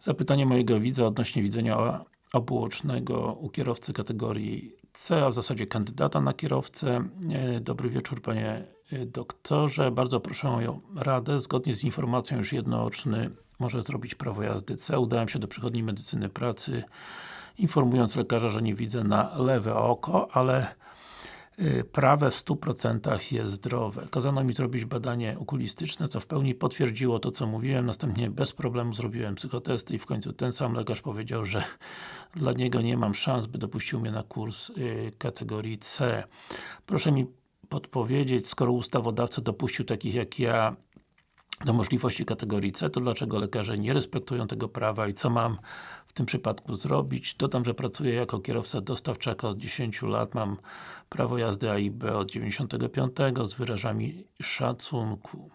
Zapytanie mojego widza odnośnie widzenia obuocznego u kierowcy kategorii C, a w zasadzie kandydata na kierowcę. E, dobry wieczór Panie e, doktorze, bardzo proszę o radę. Zgodnie z informacją już jednooczny może zrobić prawo jazdy C. Udałem się do przychodni medycyny pracy informując lekarza, że nie widzę na lewe oko, ale prawe w 100% jest zdrowe. Kazano mi zrobić badanie okulistyczne, co w pełni potwierdziło to, co mówiłem. Następnie bez problemu zrobiłem psychotesty i w końcu ten sam lekarz powiedział, że dla niego nie mam szans, by dopuścił mnie na kurs y, kategorii C. Proszę mi podpowiedzieć, skoro ustawodawca dopuścił takich jak ja do możliwości kategorii C, to dlaczego lekarze nie respektują tego prawa i co mam w tym przypadku zrobić? Dodam, że pracuję jako kierowca dostawczaka od 10 lat, mam prawo jazdy A i B od 95 z wyrażami szacunku.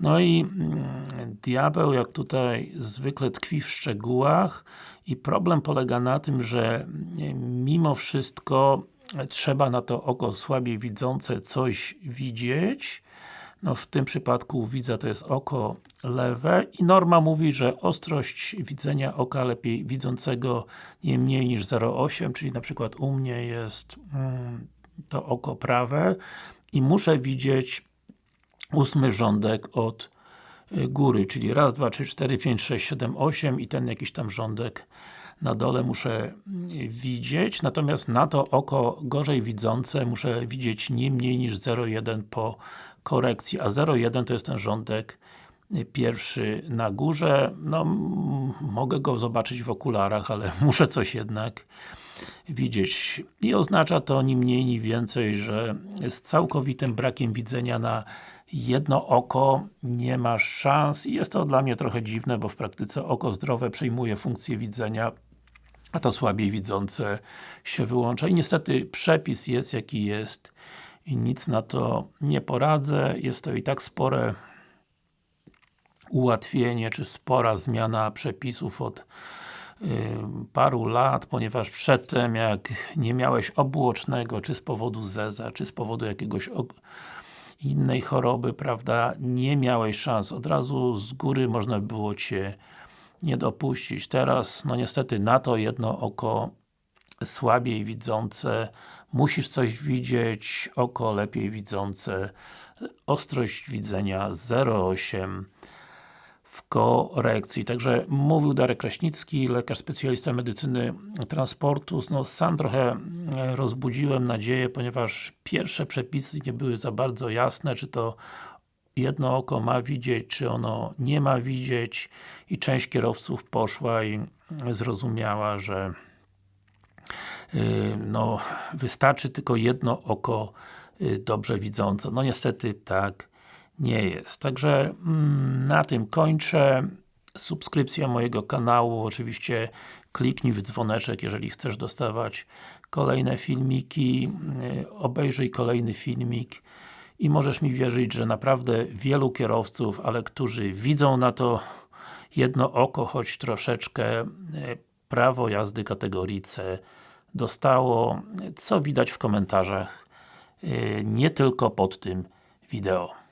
No i mm, diabeł, jak tutaj zwykle tkwi w szczegółach i problem polega na tym, że mimo wszystko trzeba na to oko słabiej widzące coś widzieć, no w tym przypadku widza to jest oko lewe i norma mówi, że ostrość widzenia oka lepiej widzącego nie mniej niż 0,8, czyli na przykład u mnie jest mm, to oko prawe i muszę widzieć ósmy rządek od y, góry, czyli raz, dwa, trzy, cztery, pięć, sześć, siedem, osiem i ten jakiś tam rządek na dole muszę y, widzieć, natomiast na to oko gorzej widzące muszę widzieć nie mniej niż 0,1 po korekcji, a 0,1 to jest ten rządek y, pierwszy na górze, no mogę go zobaczyć w okularach, ale muszę coś jednak widzieć. I oznacza to ni mniej, ni więcej, że z całkowitym brakiem widzenia na jedno oko nie ma szans i jest to dla mnie trochę dziwne, bo w praktyce oko zdrowe przejmuje funkcję widzenia a to słabiej widzące się wyłącza. I niestety przepis jest jaki jest i nic na to nie poradzę. Jest to i tak spore ułatwienie, czy spora zmiana przepisów od y, paru lat, ponieważ przedtem jak nie miałeś obłocznego, czy z powodu zeza, czy z powodu jakiegoś innej choroby, prawda, nie miałeś szans. Od razu z góry można było Cię nie dopuścić. Teraz, no niestety na to jedno oko słabiej widzące, musisz coś widzieć, oko lepiej widzące, ostrość widzenia 0,8 w korekcji. Także mówił Darek Kraśnicki, lekarz specjalista medycyny transportu. No, sam trochę rozbudziłem nadzieję, ponieważ pierwsze przepisy nie były za bardzo jasne, czy to jedno oko ma widzieć, czy ono nie ma widzieć i część kierowców poszła i zrozumiała, że yy, no, wystarczy tylko jedno oko yy, dobrze widzące. No niestety tak nie jest. Także mm, na tym kończę. Subskrypcja mojego kanału, oczywiście kliknij w dzwoneczek, jeżeli chcesz dostawać kolejne filmiki, yy, obejrzyj kolejny filmik i możesz mi wierzyć, że naprawdę wielu kierowców, ale którzy widzą na to jedno oko, choć troszeczkę e, prawo jazdy kategorii C dostało, co widać w komentarzach e, nie tylko pod tym wideo.